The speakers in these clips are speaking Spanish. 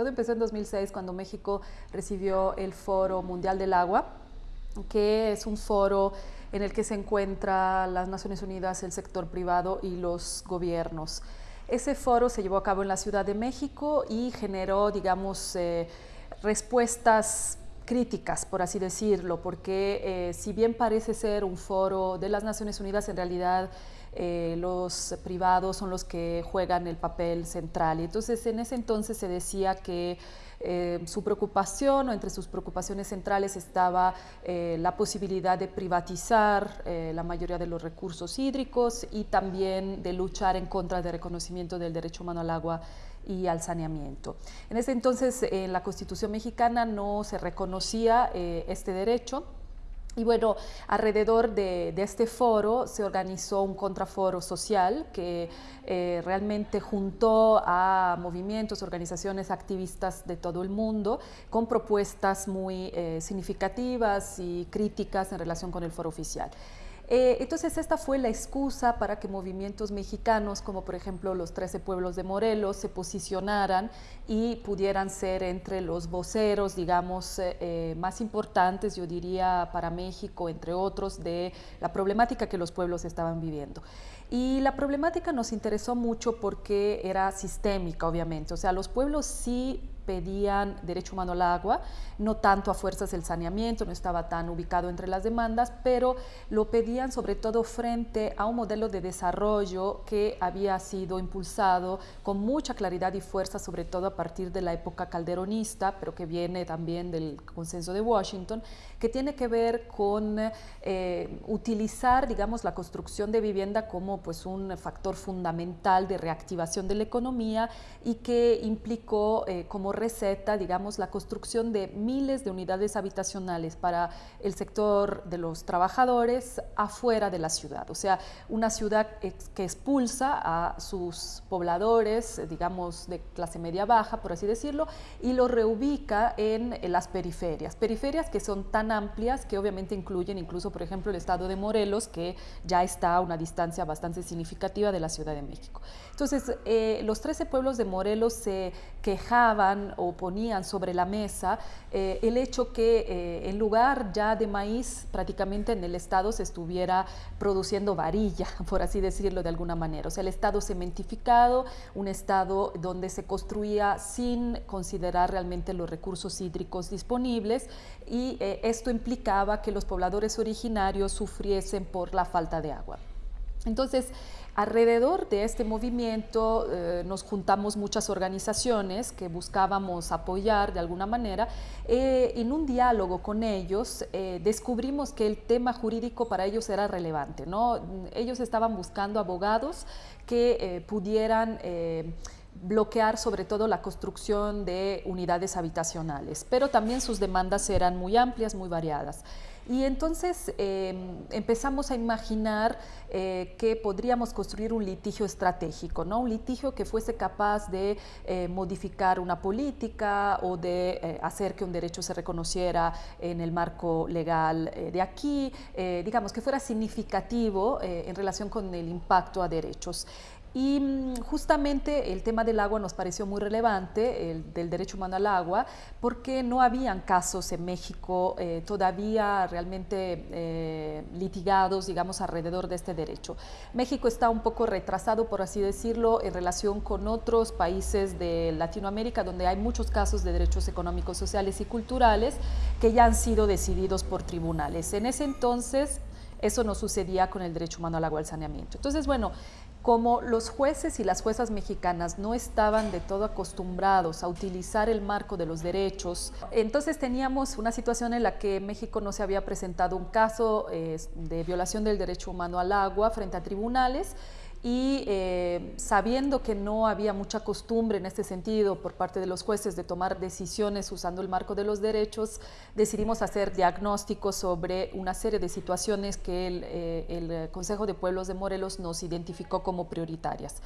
Todo empezó en 2006 cuando México recibió el Foro Mundial del Agua, que es un foro en el que se encuentran las Naciones Unidas, el sector privado y los gobiernos. Ese foro se llevó a cabo en la Ciudad de México y generó, digamos, eh, respuestas críticas, por así decirlo, porque eh, si bien parece ser un foro de las Naciones Unidas, en realidad eh, los privados son los que juegan el papel central. Y entonces en ese entonces se decía que eh, su preocupación o entre sus preocupaciones centrales estaba la posibilidad de privatizar la mayoría de los recursos hídricos y también de luchar en contra del reconocimiento del derecho humano al agua y al saneamiento. En ese entonces en la Constitución mexicana no se reconocía este derecho, y bueno, alrededor de, este foro se organizó un contraforo social que eh, realmente juntó a movimientos, organizaciones, activistas de todo el mundo con propuestas muy eh, significativas y críticas en relación con el foro oficial. Eh, entonces esta fue la excusa para que movimientos mexicanos, como por ejemplo los 13 pueblos de Morelos, se posicionaran y pudieran ser entre los voceros, digamos, eh, eh, más importantes, yo diría, para México, entre otros, de la problemática que los pueblos estaban viviendo. Y la problemática nos interesó mucho porque era sistémica, obviamente. O sea, los pueblos sí pedían derecho humano al agua, no tanto a fuerzas del saneamiento, no estaba tan ubicado entre las demandas, pero lo pedían sobre todo frente a un modelo de desarrollo que había sido impulsado con mucha claridad y fuerza, sobre todo a partir de la época calderonista, pero que viene también del consenso de Washington, que tiene que ver con eh, utilizar, digamos, la construcción de vivienda como pues, un factor fundamental de reactivación de la economía y que implicó eh, como receta, digamos, la construcción de miles de unidades habitacionales para el sector de los trabajadores afuera de la ciudad. O sea, una ciudad que expulsa a sus pobladores, digamos, de clase media baja, por así decirlo, y lo reubica en las periferias. Periferias que son tan amplias que obviamente incluyen incluso, por ejemplo, el estado de Morelos, que ya está a una distancia bastante significativa de la Ciudad de México. Entonces, eh, los 13 pueblos de Morelos se quejaban o ponían sobre la mesa eh, el hecho que eh, en lugar ya de maíz prácticamente en el estado se estuviera produciendo varilla, por así decirlo de alguna manera. O sea, el estado cementificado, un estado donde se construía sin considerar realmente los recursos hídricos disponibles y eh, esto implicaba que los pobladores originarios sufriesen por la falta de agua. Entonces, Alrededor de este movimiento eh, nos juntamos muchas organizaciones que buscábamos apoyar de alguna manera. Eh, en un diálogo con ellos eh, descubrimos que el tema jurídico para ellos era relevante. ¿no? Ellos estaban buscando abogados que pudieran bloquear sobre todo la construcción de unidades habitacionales, pero también sus demandas eran muy amplias, muy variadas. Y entonces em, empezamos a imaginar eh, que podríamos construir un litigio estratégico, ¿no? un litigio que fuese capaz de eh, modificar una política o de eh, hacer que un derecho se reconociera en el marco legal de aquí, digamos que fuera significativo en relación con el impacto a derechos. Y mm, justamente el tema del agua nos pareció muy relevante, el del derecho humano al agua, porque no habían casos en México eh, todavía realmente eh, litigados, digamos, alrededor de este derecho. México está un poco retrasado, por así decirlo, en relación con otros países de Latinoamérica, donde hay muchos casos de derechos económicos, sociales y culturales que ya han sido decididos por tribunales. En ese entonces, eso no sucedía con el derecho humano al agua al saneamiento. Entonces, bueno, como los jueces y las juezas mexicanas no estaban de todo acostumbrados a utilizar el marco de los derechos, entonces teníamos una situación en la que México no se había presentado un caso eh, de violación del derecho humano al agua frente a tribunales y eh, sabiendo que no había mucha costumbre en este sentido por parte de los jueces de tomar decisiones usando el marco de los derechos, decidimos hacer diagnósticos sobre una serie de situaciones que el, eh, el Consejo de Pueblos de Morelos nos identificó como prioritarias.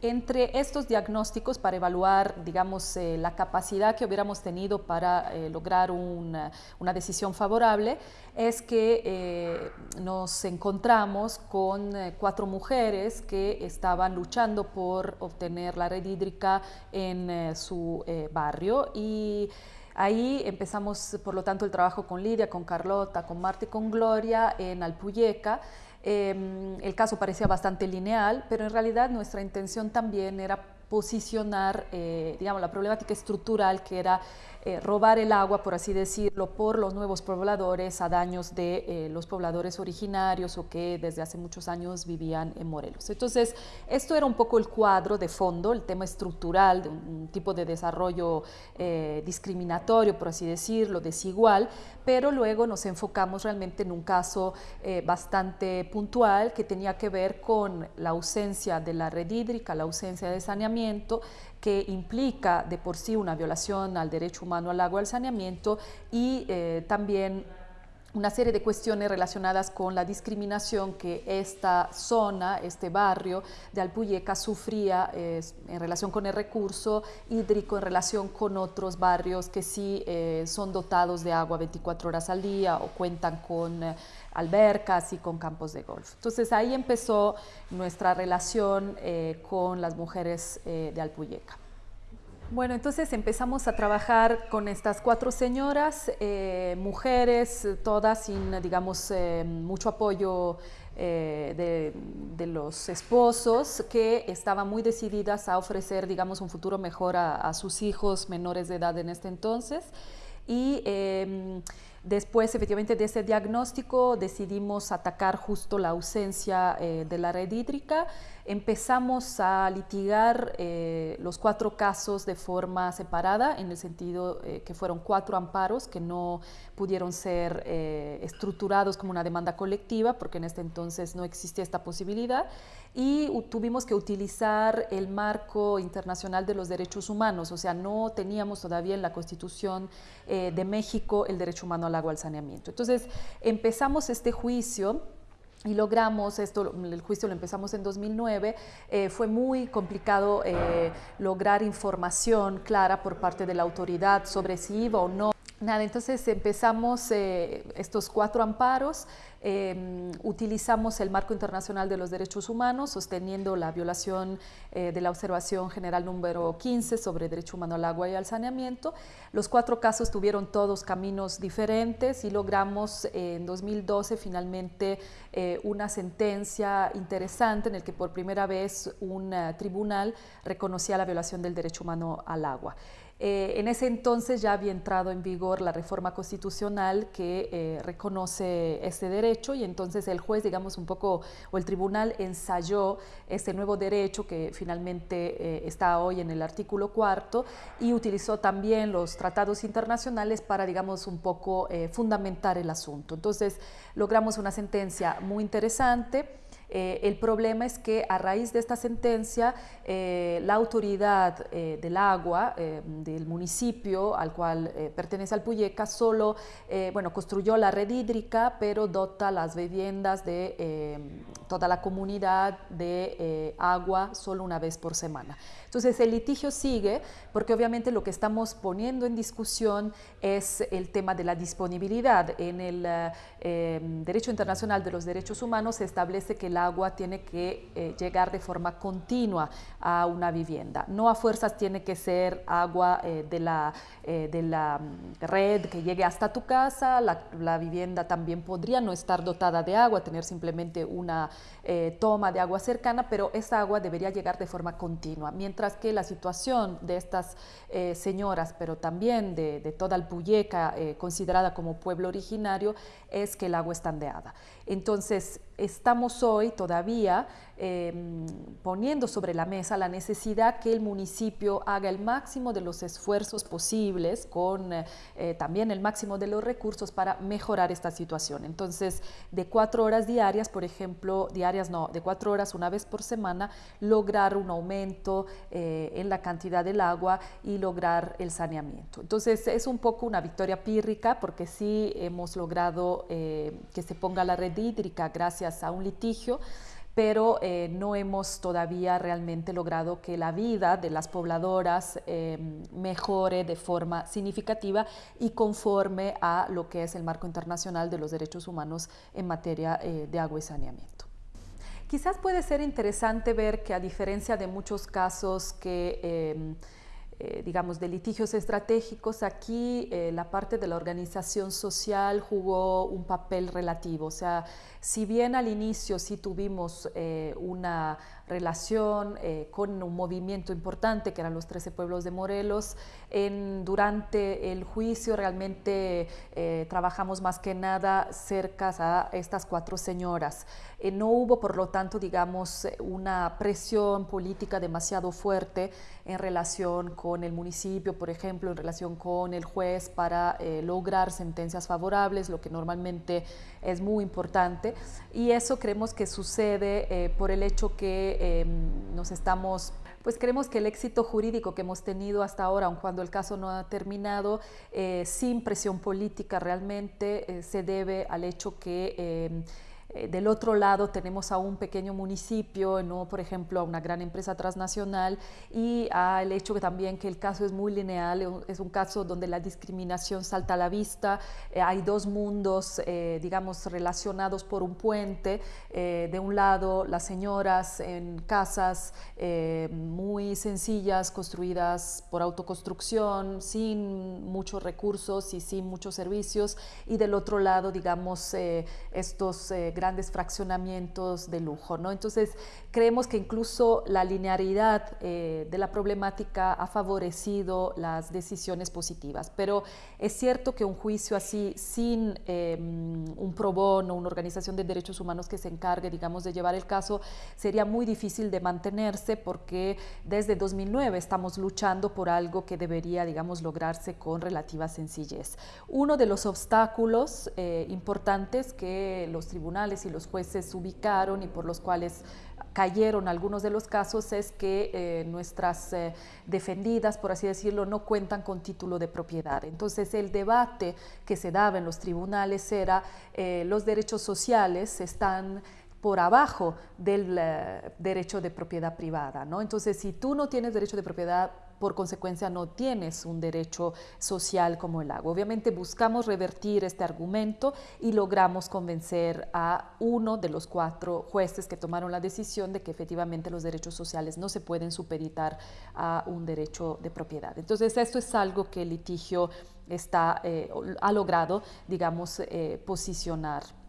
Entre estos diagnósticos para evaluar, digamos, eh, la capacidad que hubiéramos tenido para eh, lograr una, decisión favorable, es que eh, nos encontramos con cuatro mujeres que estaban luchando por obtener la red hídrica en su barrio y Ahí empezamos, por lo tanto, el trabajo con Lidia, con Carlota, con Marta y con Gloria en Alpuyeca. Em, el caso parecía bastante lineal, pero en realidad nuestra intención también era posicionar, eh, digamos, la problemática estructural que era eh, robar el agua, por así decirlo, por los nuevos pobladores a daños de eh, los pobladores originarios o que desde hace muchos años vivían en Morelos. Entonces, esto era un poco el cuadro de fondo, el tema estructural de un, tipo de desarrollo eh, discriminatorio, por así decirlo, desigual, pero luego nos enfocamos realmente en un caso bastante puntual que tenía que ver con la ausencia de la red hídrica, la ausencia de saneamiento, que implica de por sí una violación al derecho humano al agua, al saneamiento y eh, también una serie de cuestiones relacionadas con la discriminación que esta zona, este barrio de Alpuyeca sufría en relación con el recurso hídrico, en relación con otros barrios que sí eh, son dotados de agua 24 horas al día o cuentan con eh, albercas y con campos de golf. Entonces ahí empezó nuestra relación eh, con las mujeres de Alpuyeca. Bueno, entonces empezamos a trabajar con estas cuatro señoras, eh, mujeres, todas sin, digamos, eh, mucho apoyo eh, de, los esposos, que estaban muy decididas a ofrecer, digamos, un futuro mejor a, a sus hijos menores de edad en este entonces. Y em, Después, efectivamente, de ese diagnóstico decidimos atacar justo la ausencia de la red hídrica. Empezamos a litigar eh, los cuatro casos de forma separada, en el sentido eh, que fueron cuatro amparos que no pudieron ser estructurados como una demanda colectiva, porque en este entonces no existía esta posibilidad y tuvimos que utilizar el marco internacional de los derechos humanos, o sea, no teníamos todavía en la Constitución eh, de México el derecho humano al agua, al saneamiento. Entonces, empezamos este juicio y logramos esto, el juicio lo empezamos en 2009, eh, fue muy complicado eh, lograr información clara por parte de la autoridad sobre si iba o no. Nada, entonces empezamos estos cuatro amparos, Em, utilizamos el marco internacional de los derechos humanos, sosteniendo la violación eh, de la observación general número 15 sobre derecho humano al agua y al saneamiento. Los cuatro casos tuvieron todos caminos diferentes y logramos eh, en 2012 finalmente eh, una sentencia interesante en el que por primera vez un tribunal reconocía la violación del derecho humano al agua. Eh, en ese entonces ya había entrado en vigor la reforma constitucional que eh, reconoce este derecho y entonces el juez, digamos un poco, o el tribunal ensayó este nuevo derecho que finalmente eh, está hoy en el artículo cuarto y utilizó también los tratados internacionales para, digamos, un poco fundamentar el asunto. Entonces logramos una sentencia muy interesante eh, el problema es que a raíz de esta sentencia, eh, la autoridad eh, del agua del municipio al cual pertenece Alpuyeca solo, bueno, construyó la red hídrica, pero dota las viviendas de toda la comunidad de agua solo una vez por semana. Entonces el litigio sigue porque obviamente lo que estamos poniendo en discusión es el tema de la disponibilidad. En el eh, derecho internacional de los derechos humanos se establece que el agua tiene que eh, llegar de forma continua a una vivienda. No a fuerzas tiene que ser agua eh, de, la, de la mm, red que llegue hasta tu casa. La, vivienda también podría no estar dotada de agua, tener simplemente una toma de agua cercana, pero esa agua debería llegar de forma continua. Mientras que la situación de estas eh, señoras, pero también de, toda Alpuyeca, eh, considerada como pueblo originario, es que el agua está. Entonces, estamos hoy todavía em, poniendo sobre la mesa la necesidad que el municipio haga el máximo de los esfuerzos posibles, con eh, también el máximo de los recursos para mejorar esta situación. Entonces, de cuatro horas diarias, por ejemplo, diarias no, de cuatro horas una vez por semana, lograr un aumento eh, en la cantidad del agua y lograr el saneamiento. Entonces, es un poco una victoria pírrica porque sí hemos logrado eh, que se ponga la red hídrica gracias a un litigio, pero eh, no hemos todavía realmente logrado que la vida de las pobladoras em, mejore de forma significativa y conforme a lo que es el marco internacional de los derechos humanos en materia eh, de agua y saneamiento. Quizás puede ser interesante ver que a diferencia de muchos casos que em, eh, digamos, de litigios estratégicos, aquí eh, la parte de la organización social jugó un papel relativo. O sea, si bien al inicio sí tuvimos eh, una relación con un movimiento importante, que eran los 13 pueblos de Morelos, en, durante el juicio realmente trabajamos más que nada cerca a estas cuatro señoras. no hubo, por lo tanto, digamos, una presión política demasiado fuerte en relación con el municipio, por ejemplo, en relación con el juez para eh, lograr sentencias favorables, lo que normalmente es muy importante. Y eso creemos que sucede eh, por el hecho que em, nos estamos pues creemos que el éxito jurídico que hemos tenido hasta ahora, aun cuando el caso no ha terminado, eh, sin presión política realmente, se debe al hecho que em, eh, del otro lado tenemos a un pequeño municipio, no por ejemplo a una gran empresa transnacional y al hecho que también que el caso es muy lineal, eh, es un caso donde la discriminación salta a la vista, eh, hay dos mundos digamos relacionados por un puente, de un lado las señoras en casas muy sencillas construidas por autoconstrucción, sin muchos recursos y sin muchos servicios. Y del otro lado digamos estos grandes fraccionamientos de lujo. ¿no? Entonces, creemos que incluso la linearidad eh, de la problemática ha favorecido las decisiones positivas, pero es cierto que un juicio así, sin em, un pro bono, una organización de derechos humanos que se encargue, digamos, de llevar el caso, sería muy difícil de mantenerse porque desde 2009 estamos luchando por algo que debería, digamos, lograrse con relativa sencillez. Uno de los obstáculos eh, importantes que los tribunales y los jueces ubicaron y por los cuales cayeron algunos de los casos es que eh, nuestras eh, defendidas, por así decirlo, no cuentan con título de propiedad. Entonces el debate que se daba en los tribunales era eh, los derechos sociales están por abajo del derecho de propiedad privada. ¿no? Entonces, si tú no tienes derecho de propiedad por consecuencia no tienes un derecho social como el agua. Obviamente buscamos revertir este argumento y logramos convencer a uno de los cuatro jueces que tomaron la decisión de que efectivamente los derechos sociales no se pueden supeditar a un derecho de propiedad. Entonces esto es algo que el litigio está, eh, ha logrado, digamos, eh, posicionar